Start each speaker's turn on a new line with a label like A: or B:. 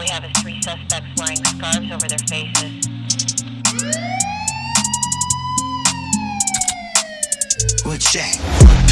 A: We have three suspects wearing scarves over their faces.
B: What's that?